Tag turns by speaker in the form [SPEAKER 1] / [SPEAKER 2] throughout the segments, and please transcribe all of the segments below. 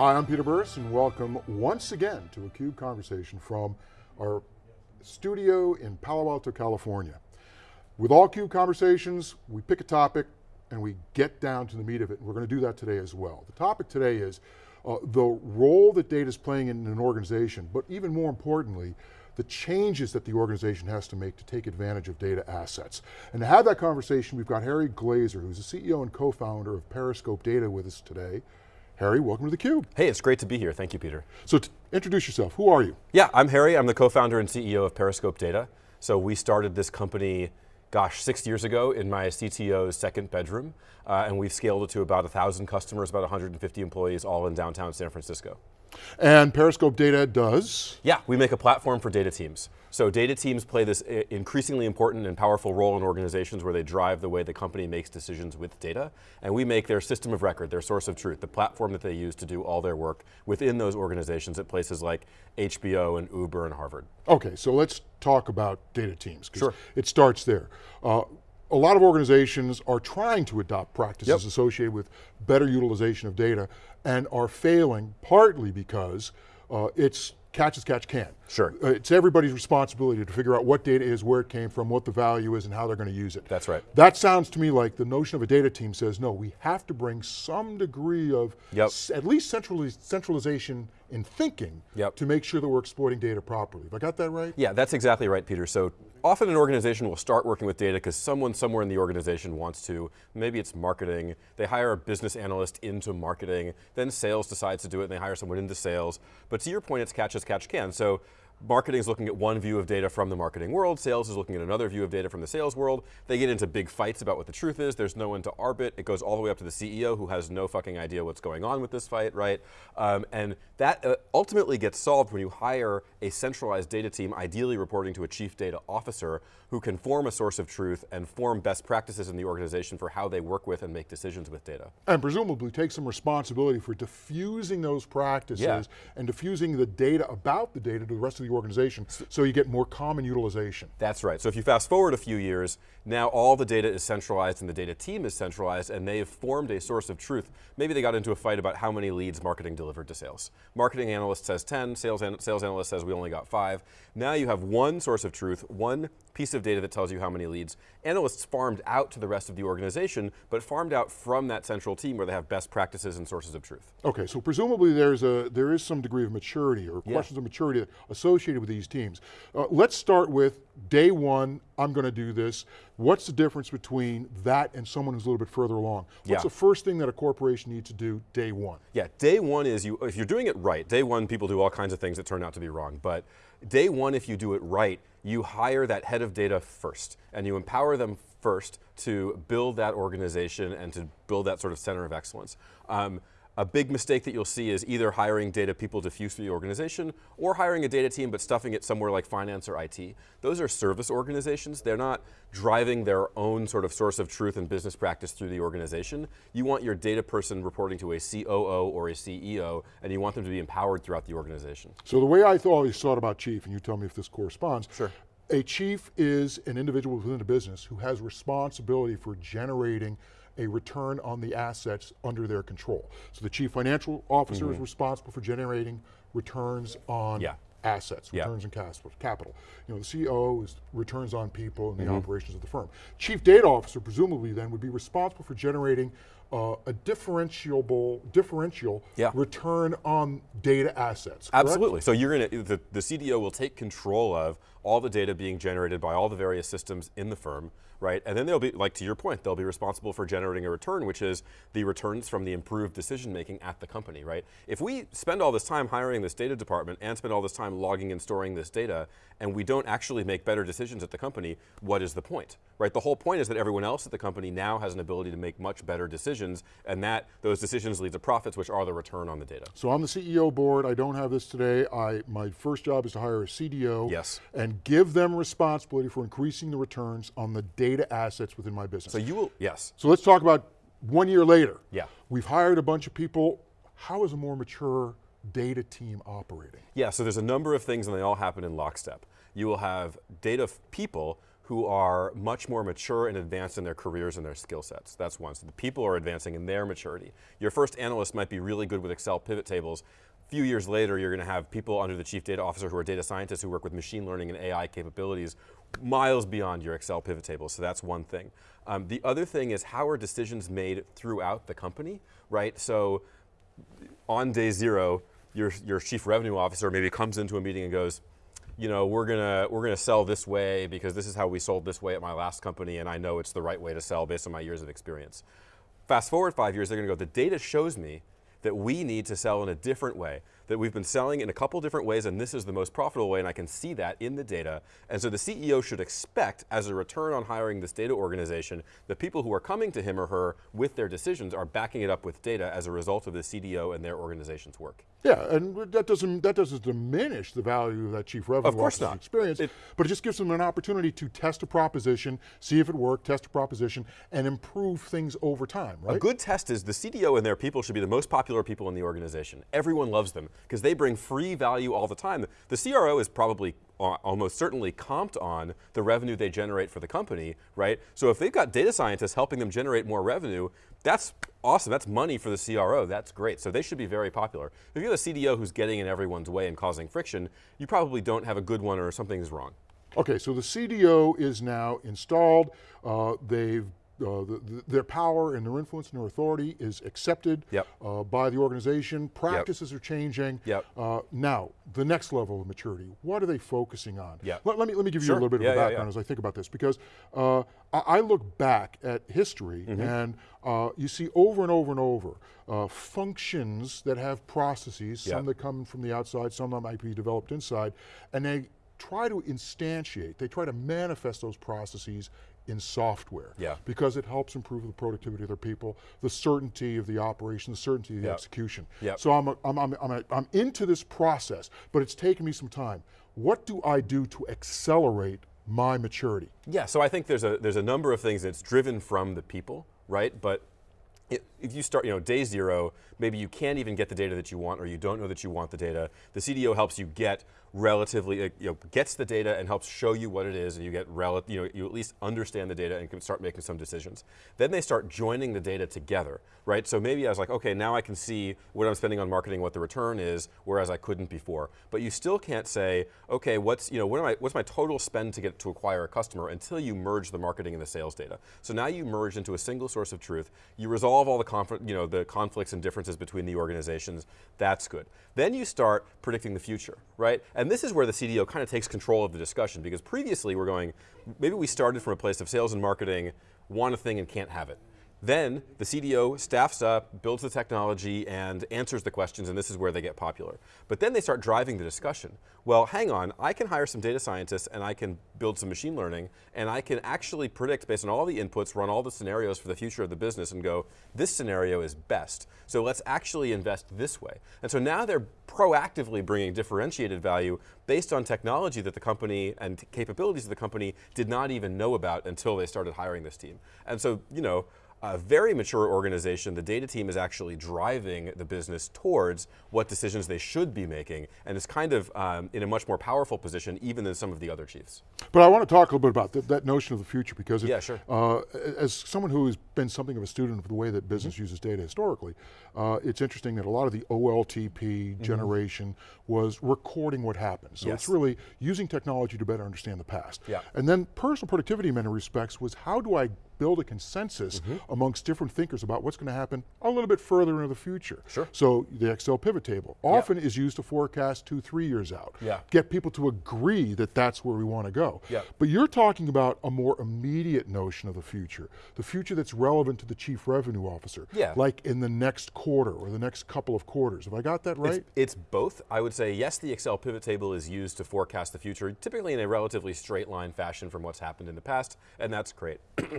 [SPEAKER 1] Hi, I'm Peter Burris and welcome once again to a CUBE conversation from our studio in Palo Alto, California. With all CUBE conversations, we pick a topic and we get down to the meat of it, and we're going to do that today as well. The topic today is uh, the role that data is playing in an organization, but even more importantly, the changes that the organization has to make to take advantage of data assets. And to have that conversation, we've got Harry Glaser, who's the CEO and co-founder of Periscope Data with us today. Harry, welcome to theCUBE.
[SPEAKER 2] Hey, it's great to be here, thank you, Peter.
[SPEAKER 1] So introduce yourself, who are you?
[SPEAKER 2] Yeah, I'm Harry, I'm the co-founder and CEO of Periscope Data. So we started this company, gosh, six years ago in my CTO's second bedroom, uh, and we've scaled it to about 1,000 customers, about 150 employees, all in downtown San Francisco.
[SPEAKER 1] And Periscope Data does?
[SPEAKER 2] Yeah, we make a platform for data teams. So data teams play this increasingly important and powerful role in organizations where they drive the way the company makes decisions with data, and we make their system of record, their source of truth, the platform that they use to do all their work within those organizations at places like HBO and Uber and Harvard.
[SPEAKER 1] Okay, so let's talk about data teams.
[SPEAKER 2] Sure.
[SPEAKER 1] It starts there. Uh, a lot of organizations are trying to adopt practices
[SPEAKER 2] yep.
[SPEAKER 1] associated with better utilization of data and are failing partly because uh, it's catch as catch can.
[SPEAKER 2] Sure.
[SPEAKER 1] Uh, it's everybody's responsibility to figure out what data is, where it came from, what the value is, and how they're going to use it.
[SPEAKER 2] That's right.
[SPEAKER 1] That sounds to me like the notion of a data team says, no, we have to bring some degree of
[SPEAKER 2] yep.
[SPEAKER 1] at least centralization in thinking
[SPEAKER 2] yep.
[SPEAKER 1] to make sure that we're exploiting data properly. Have I got that right?
[SPEAKER 2] Yeah, that's exactly right, Peter. So often an organization will start working with data because someone somewhere in the organization wants to. Maybe it's marketing. They hire a business analyst into marketing. Then sales decides to do it and they hire someone into sales. But to your point, it's catch as catch can. So marketing is looking at one view of data from the marketing world, sales is looking at another view of data from the sales world. They get into big fights about what the truth is, there's no one to arbit, it goes all the way up to the CEO who has no fucking idea what's going on with this fight, right? Um, and that uh, ultimately gets solved when you hire a centralized data team, ideally reporting to a chief data officer, who can form a source of truth and form best practices in the organization for how they work with and make decisions with data.
[SPEAKER 1] And presumably take some responsibility for diffusing those practices
[SPEAKER 2] yeah.
[SPEAKER 1] and diffusing the data about the data to the rest of the organization so you get more common utilization.
[SPEAKER 2] That's right, so if you fast forward a few years, now all the data is centralized and the data team is centralized and they've formed a source of truth. Maybe they got into a fight about how many leads marketing delivered to sales. Marketing analyst says 10, sales, an sales analyst says we only got five. Now you have one source of truth, one piece of data that tells you how many leads. Analysts farmed out to the rest of the organization, but farmed out from that central team where they have best practices and sources of truth.
[SPEAKER 1] Okay, so presumably there's a, there is some degree of maturity or
[SPEAKER 2] yeah.
[SPEAKER 1] questions of maturity associated with these teams. Uh, let's start with day one, I'm going to do this. What's the difference between that and someone who's a little bit further along? What's
[SPEAKER 2] yeah.
[SPEAKER 1] the first thing that a corporation needs to do day one?
[SPEAKER 2] Yeah, day one is, you. if you're doing it right, day one people do all kinds of things that turn out to be wrong, but day one if you do it right, you hire that head of data first, and you empower them first to build that organization and to build that sort of center of excellence. Um, a big mistake that you'll see is either hiring data people diffuse through the organization or hiring a data team but stuffing it somewhere like finance or IT. Those are service organizations. They're not driving their own sort of source of truth and business practice through the organization. You want your data person reporting to a COO or a CEO and you want them to be empowered throughout the organization.
[SPEAKER 1] So the way I always thought about chief, and you tell me if this corresponds,
[SPEAKER 2] sure.
[SPEAKER 1] a chief is an individual within a business who has responsibility for generating a return on the assets under their control. So the chief financial officer mm -hmm. is mm-hmm. responsible for generating returns on
[SPEAKER 2] yeah.
[SPEAKER 1] assets, returns
[SPEAKER 2] yeah.
[SPEAKER 1] on capital. You know, the CEO is returns on people and the mm -hmm. operations of the firm. Chief data officer presumably then would be responsible for generating uh, a differentiable, differential
[SPEAKER 2] yeah.
[SPEAKER 1] return on data assets,
[SPEAKER 2] correct? Absolutely, so you're going to, the, the CDO will take control of all the data being generated by all the various systems in the firm, right? And then they'll be, like to your point, they'll be responsible for generating a return, which is the returns from the improved decision making at the company, right? If we spend all this time hiring this data department and spend all this time logging and storing this data, and we don't actually make better decisions at the company, what is the point, right? The whole point is that everyone else at the company now has an ability to make much better decisions, and that those decisions lead to profits, which are the return on the data.
[SPEAKER 1] So on the CEO board, I don't have this today. I my first job is to hire a CDO.
[SPEAKER 2] Yes.
[SPEAKER 1] And give them responsibility for increasing the returns on the data assets within my business.
[SPEAKER 2] So you will, yes.
[SPEAKER 1] So let's talk about one year later.
[SPEAKER 2] Yeah.
[SPEAKER 1] We've hired a bunch of people. How is a more mature data team operating?
[SPEAKER 2] Yeah, so there's a number of things and they all happen in lockstep. You will have data people who are much more mature and advanced in their careers and their skill sets. That's one. So the people are advancing in their maturity. Your first analyst might be really good with Excel pivot tables. A few years later, you're going to have people under the chief data officer who are data scientists who work with machine learning and AI capabilities miles beyond your Excel pivot tables. So that's one thing. Um, the other thing is how are decisions made throughout the company, right? So on day zero, your, your chief revenue officer maybe comes into a meeting and goes, you know, we're gonna we're gonna sell this way because this is how we sold this way at my last company, and I know it's the right way to sell based on my years of experience. Fast forward five years, they're gonna go. The data shows me that we need to sell in a different way, that we've been selling in a couple different ways and this is the most profitable way and I can see that in the data. And so the CEO should expect as a return on hiring this data organization, the people who are coming to him or her with their decisions are backing it up with data as a result of the CDO and their organization's work.
[SPEAKER 1] Yeah, and that doesn't that doesn't diminish the value of that chief revenue
[SPEAKER 2] of course
[SPEAKER 1] officer's
[SPEAKER 2] not.
[SPEAKER 1] experience,
[SPEAKER 2] It-
[SPEAKER 1] but it just gives them an opportunity to test a proposition, see if it worked, test a proposition, and improve things over time, right?
[SPEAKER 2] A good test is the CDO and their people should be the most popular people in the organization. Everyone loves them because they bring free value all the time. The CRO is probably uh, almost certainly comped on the revenue they generate for the company, right? So if they've got data scientists helping them generate more revenue, that's awesome. That's money for the CRO. That's great. So they should be very popular. If you have a CDO who's getting in everyone's way and causing friction, you probably don't have a good one or something's wrong.
[SPEAKER 1] Okay, so the CDO is now installed. Uh, they've uh, the, the, their power and their influence and their authority is accepted
[SPEAKER 2] Yep.
[SPEAKER 1] uh, by the organization. Practices are changing.
[SPEAKER 2] Yep.
[SPEAKER 1] Uh, now, the next level of maturity. What are they focusing on?
[SPEAKER 2] Yep.
[SPEAKER 1] Let, let me let me give you a little bit of
[SPEAKER 2] Yeah,
[SPEAKER 1] a background
[SPEAKER 2] yeah.
[SPEAKER 1] as I think about this because uh, I, I look back at history
[SPEAKER 2] Mm-hmm.
[SPEAKER 1] and uh, you see over and over and over uh, functions that have processes.
[SPEAKER 2] Yep.
[SPEAKER 1] Some that come from the outside, some that might be developed inside, and they try to instantiate, they try to manifest those processes in software.
[SPEAKER 2] Yeah.
[SPEAKER 1] Because it helps improve the productivity of their people, the certainty of the operation, the certainty of the
[SPEAKER 2] Yep.
[SPEAKER 1] execution.
[SPEAKER 2] Yep.
[SPEAKER 1] So I'm, a, I'm, I'm, I'm, a, I'm into this process, but it's taken me some time. What do I do to accelerate my maturity?
[SPEAKER 2] Yeah, so I think there's a there's a number of things that's driven from the people, right? But it, if you start, you know, day zero, maybe you can't even get the data that you want, or you don't know that you want the data. The CDO helps you get relatively, you know, gets the data and helps show you what it is, and you get rel, you know, you at least understand the data and can start making some decisions. Then they start joining the data together, right? So maybe I was like, okay, now I can see what I'm spending on marketing, what the return is, whereas I couldn't before. But you still can't say, okay, what's you know, what am I, what's my total spend to get to acquire a customer until you merge the marketing and the sales data. So now you merge into a single source of truth. You resolve all the you know, the conflicts and differences between the organizations. That's good. Then you start predicting the future, right? And this is where the CDO kind of takes control of the discussion because previously we're going, maybe we started from a place of sales and marketing, want a thing and can't have it. Then the CDO staffs up, builds the technology, and answers the questions, and this is where they get popular. But then they start driving the discussion. Well, hang on, I can hire some data scientists and I can build some machine learning, and I can actually predict based on all the inputs, run all the scenarios for the future of the business and go, this scenario is best. So let's actually invest this way. And so now they're proactively bringing differentiated value based on technology that the company and capabilities of the company did not even know about until they started hiring this team. And so, you know, a very mature organization, the data team is actually driving the business towards what decisions they should be making, and is kind of um, in a much more powerful position even than some of the other chiefs.
[SPEAKER 1] But I want to talk a little bit about that, that notion of the future because, it,
[SPEAKER 2] Yeah, sure.
[SPEAKER 1] uh, as someone who has been something of a student of the way that business
[SPEAKER 2] Mm-hmm.
[SPEAKER 1] uses data historically, uh, it's interesting that a lot of the OLTP generation was recording what happened. So it's
[SPEAKER 2] Mm-hmm.
[SPEAKER 1] Really using technology to better understand the past.
[SPEAKER 2] Yeah.
[SPEAKER 1] And then personal productivity in many respects was how do I build a consensus
[SPEAKER 2] Mm-hmm.
[SPEAKER 1] amongst different thinkers about what's going to happen a little bit further into the future.
[SPEAKER 2] Sure.
[SPEAKER 1] So the Excel pivot table often is used to forecast two, three years out.
[SPEAKER 2] Yeah.
[SPEAKER 1] Get people to agree that that's where we want to go.
[SPEAKER 2] Yeah.
[SPEAKER 1] But you're talking about a more immediate notion of the future, the future that's relevant to the chief revenue officer.
[SPEAKER 2] Yeah.
[SPEAKER 1] Like in the next quarter or the next couple of quarters. Have I got that right?
[SPEAKER 2] It's, it's both. I would say yes, the Excel pivot table is used to forecast the future, typically in a relatively straight line fashion from what's happened in the past, and that's great.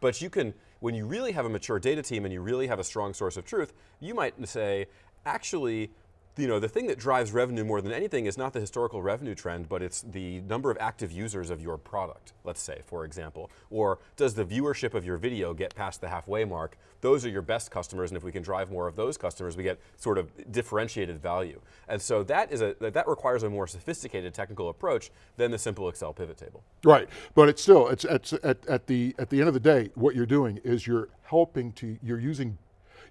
[SPEAKER 2] but you can, when you really have a mature data team and you really have a strong source of truth, you might say, actually, you know, the thing that drives revenue more than anything is not the historical revenue trend, but it's the number of active users of your product, let's say, for example. Or does the viewership of your video get past the halfway mark? Those are your best customers, and if we can drive more of those customers, we get sort of differentiated value. And so that, is a, that requires a more sophisticated technical approach than the simple Excel pivot table.
[SPEAKER 1] Right, but it's still, it's, it's at, at, the, at the end of the day, what you're doing is you're helping to, you're using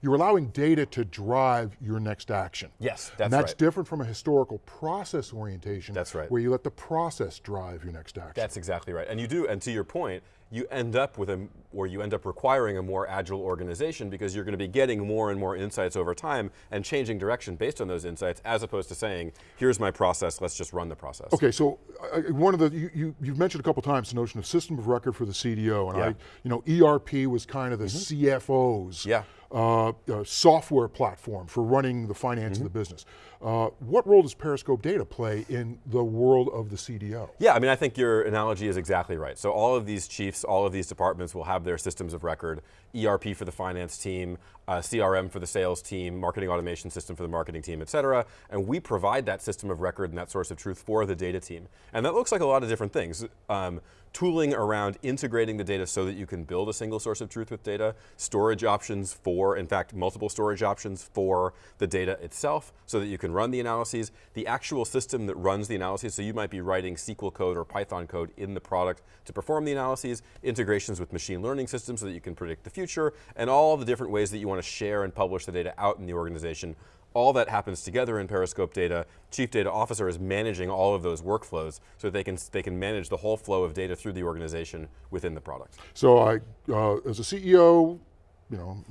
[SPEAKER 1] you're allowing data to drive your next action.
[SPEAKER 2] Yes, that's right.
[SPEAKER 1] And that's
[SPEAKER 2] right.
[SPEAKER 1] different from a historical process orientation.
[SPEAKER 2] That's right.
[SPEAKER 1] Where you let the process drive your next action.
[SPEAKER 2] That's exactly right. And you do, and to your point, you end up with a, or you end up requiring a more agile organization because you're going to be getting more and more insights over time and changing direction based on those insights as opposed to saying, here's my process, let's just run the process.
[SPEAKER 1] Okay, so uh, one of the, you, you, you've mentioned a couple times the notion of system of record for the CDO, and
[SPEAKER 2] Yeah.
[SPEAKER 1] I, you know, ERP was kind of the CFO's
[SPEAKER 2] Yeah.
[SPEAKER 1] Uh, uh, software platform for running the finance of the business. Uh, what role does Periscope data play in the world of the CDO?
[SPEAKER 2] Yeah, I mean, I think your analogy is exactly right. So all of these chiefs, all of these departments will have their systems of record, ERP for the finance team, uh, CRM for the sales team, marketing automation system for the marketing team, et cetera. And we provide that system of record and that source of truth for the data team. And that looks like a lot of different things. Um, tooling around integrating the data so that you can build a single source of truth with data, storage options for, in fact, multiple storage options for the data itself so that you can run the analyses, the actual system that runs the analyses, so you might be writing SQL code or Python code in the product to perform the analyses, integrations with machine learning systems so that you can predict the future, and all the different ways that you want to share and publish the data out in the organization all that happens together in Periscope data. Chief Data Officer is managing all of those workflows so that they can, they can manage the whole flow of data through the organization within the product.
[SPEAKER 1] So I, uh, as a CEO, you know,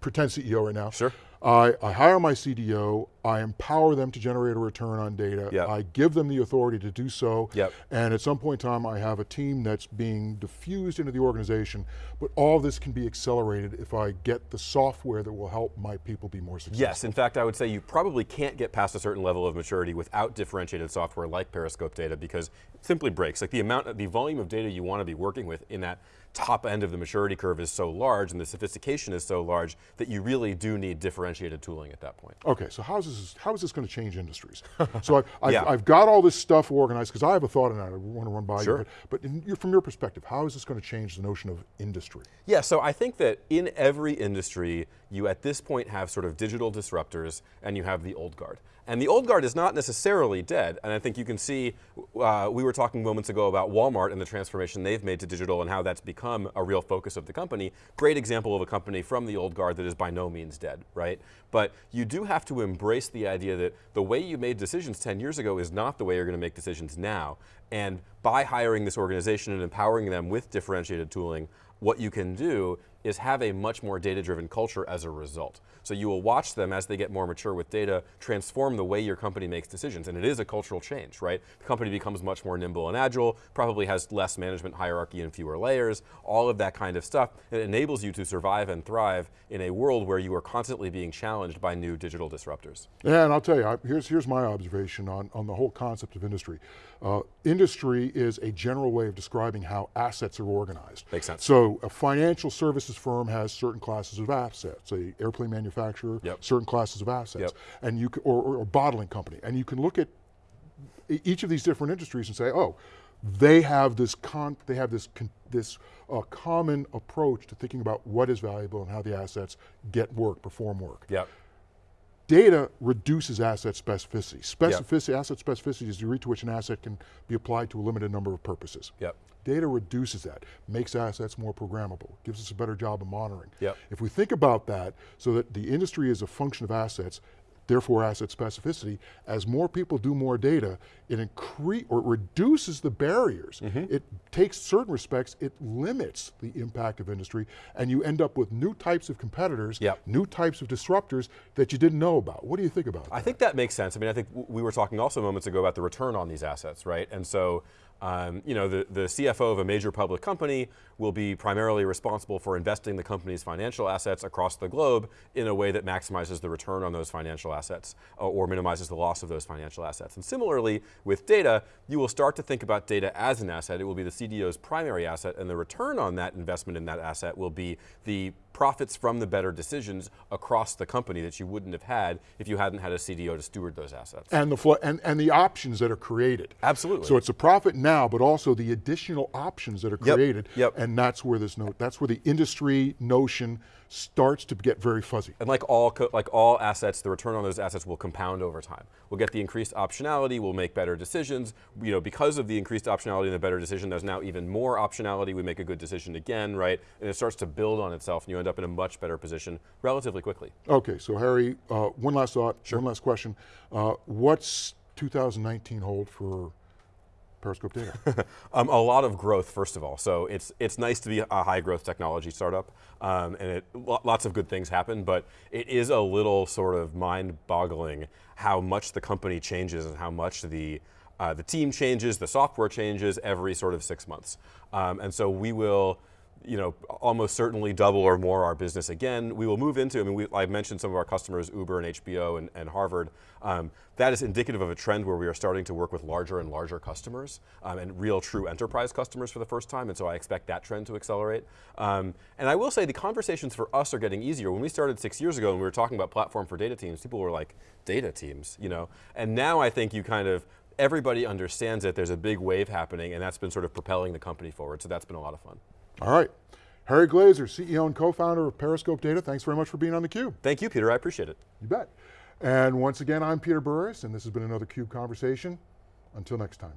[SPEAKER 1] pretend CEO right now.
[SPEAKER 2] Sure.
[SPEAKER 1] I, I hire my CDO, I empower them to generate a return on data,
[SPEAKER 2] Yep.
[SPEAKER 1] I give them the authority to do so,
[SPEAKER 2] Yep.
[SPEAKER 1] and at some point in time I have a team that's being diffused into the organization, but all this can be accelerated if I get the software that will help my people be more successful.
[SPEAKER 2] Yes, in fact, I would say you probably can't get past a certain level of maturity without differentiated software like Periscope data because it simply breaks. Like the amount, the volume of data you want to be working with in that top end of the maturity curve is so large and the sophistication is so large that you really do need differentiated tooling at that point.
[SPEAKER 1] Okay, so how's this, how is this going to change industries? so I've, I've,
[SPEAKER 2] Yeah.
[SPEAKER 1] I've got all this stuff organized, because I have a thought on that I want to run by
[SPEAKER 2] Sure.
[SPEAKER 1] you, but, but in your, from your perspective, how is this going to change the notion of industry?
[SPEAKER 2] Yeah, so I think that in every industry, you at this point have sort of digital disruptors and you have the old guard. And the old guard is not necessarily dead, and I think you can see, uh, we were talking moments ago about Walmart and the transformation they've made to digital and how that's become a real focus of the company. Great example of a company from the old guard that is by no means dead, right? But you do have to embrace the idea that the way you made decisions 10 years ago is not the way you're going to make decisions now. And by hiring this organization and empowering them with differentiated tooling, what you can do is have a much more data-driven culture as a result. So you will watch them as they get more mature with data, transform the way your company makes decisions, and it is a cultural change, right? The company becomes much more nimble and agile, probably has less management hierarchy and fewer layers, all of that kind of stuff. It enables you to survive and thrive in a world where you are constantly being challenged by new digital disruptors.
[SPEAKER 1] Yeah, and I'll tell you, here's, here's my observation on, on the whole concept of industry. Uh, industry is a general way of describing how assets are organized.
[SPEAKER 2] Makes sense.
[SPEAKER 1] So a financial services firm has certain classes of assets, a airplane manufacturer,
[SPEAKER 2] Yep.
[SPEAKER 1] certain classes of assets,
[SPEAKER 2] Yep.
[SPEAKER 1] and you or, or a bottling company, and you can look at each of these different industries and say, oh, they have this con, they have this con, this uh, common approach to thinking about what is valuable and how the assets get work, perform work.
[SPEAKER 2] Yep.
[SPEAKER 1] Data reduces asset specificity. Specificity, asset specificity is the degree to which an asset can be applied to a limited number of purposes.
[SPEAKER 2] Yep.
[SPEAKER 1] Data reduces that, makes assets more programmable, gives us a better job of monitoring.
[SPEAKER 2] Yep.
[SPEAKER 1] If we think about that, so that the industry is a function of assets, therefore asset specificity, as more people do more data, it increase or it reduces the barriers.
[SPEAKER 2] Mm-hmm.
[SPEAKER 1] It takes certain respects, it limits the impact of industry, and you end up with new types of competitors,
[SPEAKER 2] Yep.
[SPEAKER 1] new types of disruptors that you didn't know about. What do you think about that?
[SPEAKER 2] I think that makes sense. I mean, I think we were talking also moments ago about the return on these assets, right? And so, um, you know, the, the CFO of a major public company will be primarily responsible for investing the company's financial assets across the globe in a way that maximizes the return on those financial assets uh, or minimizes the loss of those financial assets. And similarly, with data, you will start to think about data as an asset. It will be the CDO's primary asset, and the return on that investment in that asset will be the profits from the better decisions across the company that you wouldn't have had if you hadn't had a CDO to steward those assets.
[SPEAKER 1] And the, and, and the options that are created.
[SPEAKER 2] Absolutely.
[SPEAKER 1] So it's a profit now, but also the additional options that are created.
[SPEAKER 2] Yep, yep.
[SPEAKER 1] And that's where this note, that's where the industry notion starts to get very fuzzy.
[SPEAKER 2] And like all like all assets, the return on those assets will compound over time. We'll get the increased optionality. We'll make better decisions. You know, because of the increased optionality and the better decision, there's now even more optionality. We make a good decision again, right? And it starts to build on itself, and you end up in a much better position relatively quickly.
[SPEAKER 1] Okay, so Harry, uh, one last thought, one last question. Uh, what's 2019 hold for Periscope Data?
[SPEAKER 2] Um, a lot of growth, first of all. So it's it's nice to be a high growth technology startup, um, and it, lots of good things happen. But it is a little sort of mind boggling how much the company changes and how much the uh, the team changes, the software changes every sort of six months. Um, and so we will you know, almost certainly double or more our business again. We will move into, I mean, we, I mentioned some of our customers, Uber and HBO and, and Harvard. Um, that is indicative of a trend where we are starting to work with larger and larger customers um, and real true enterprise customers for the first time. And so I expect that trend to accelerate. Um, and I will say the conversations for us are getting easier. When we started six years ago and we were talking about platform for data teams, people were like, data teams, you know? And now I think you kind of, everybody understands that there's a big wave happening and that's been sort of propelling the company forward. So that's been a lot of fun.
[SPEAKER 1] All right. Harry Glaser, CEO and co-founder of Periscope Data, thanks very much for being on theCUBE.
[SPEAKER 2] Thank you, Peter, I appreciate it.
[SPEAKER 1] You bet. And once again, I'm Peter Burris, and this has been another CUBE Conversation. Until next time.